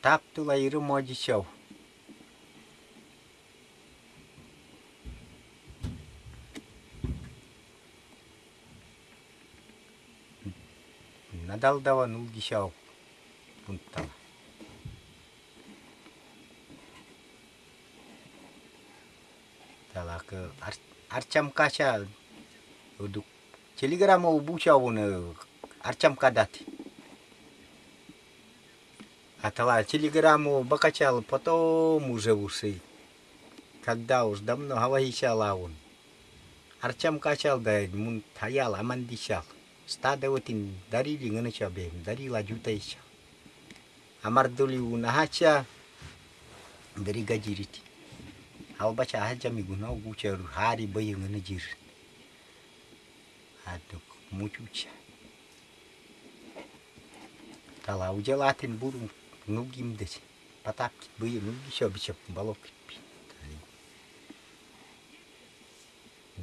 taptul aí o modo de chão. Nadal dava no de chão. Punta. Tala că ar, arceam ca așa, telegrama o buceau în uh, arceam. Отдала телеграмму Бакачалу, потом уже уши. Когда уж давно Гавагичала он. Арчам качал да мун таял амандичал. вот отин дарили гнычабе, дарила А Амардули у нахача а у бача Албача ахача мигуна угуча хари бая А то мучуча. Тала уджалатин бурум nugim desi patap bayi nugi sha bisa balok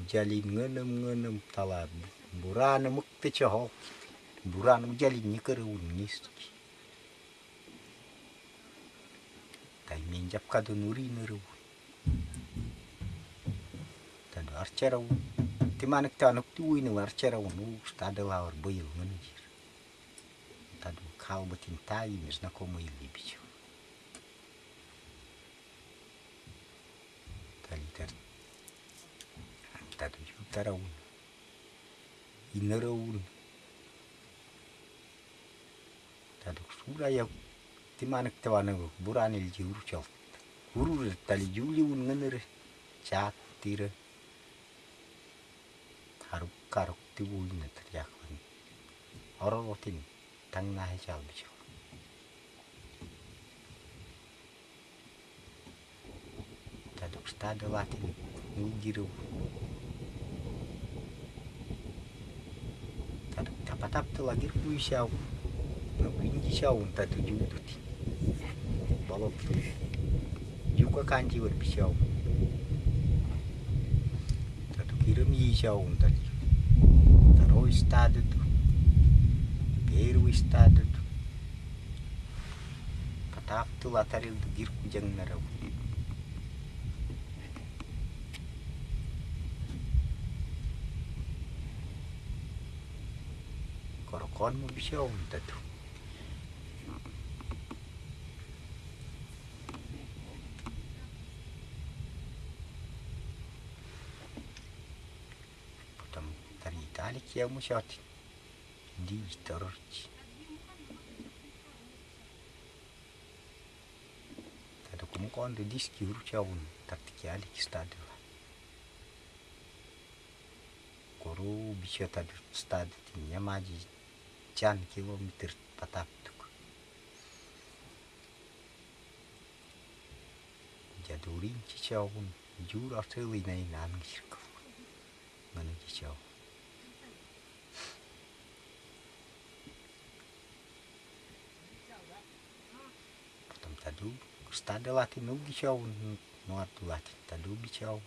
jalin ngenem ngenem tala burana mukte chahok burana jalin nyikere unis tai menjap kado nuri neru tado archera timanek tanuk tuwi ne archera unu stada lawar boyil ngenjir tado kau batin tai mes na komo ili bicho tali tar tado jutara un inera un tado sura ya timanek tawana buranil jiuru chal uru tali juli un ngenere chat tira. Karuk karuk tibu ina teriak orang rotin tang nah chal bicho tado stada latin ngiru tado tapatap tu lagi kui siau wingi siau tado jutu ti balok tu. Juga kanji wer siau tado kirim yi siau tadi taro stada tu Peru estado tu. Patap tu lataril tu gir kujang narau korokon mo bisa unta tu. Potom tari tali kia mo shoti liitarji tata kumukonde diski huru chawun tatikiali kistadila koru bisho tadu stadati nyamaji chan kilometr pataptuk jadurin chichawun jur artelina inangirku ngana chichawun tadu de lati no gichau no atu lati tadu bichau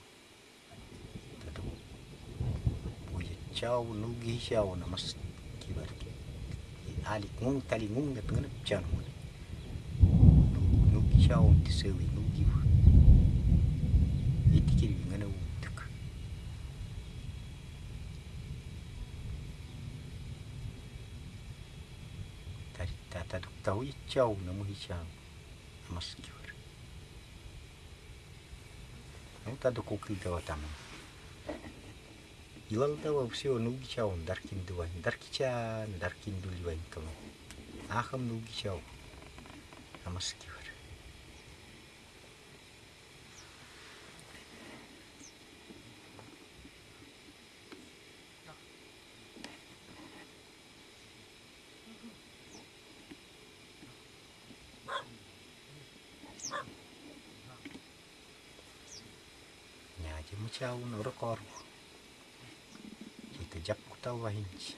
tadu boje chau no gichau na mas kibar ali ngung tali ngung na pengen chan mun no gichau ti sewi no giu itikiri ngana utuk tari tata duk tau ichau na mu та до куки дава там. Илал дава все нуги чау, даркин дувань, дарки ча, даркин дуливань кому. Ахам нуги чау. Chimucha uno recorvo. Chita yapkuta wahinchi.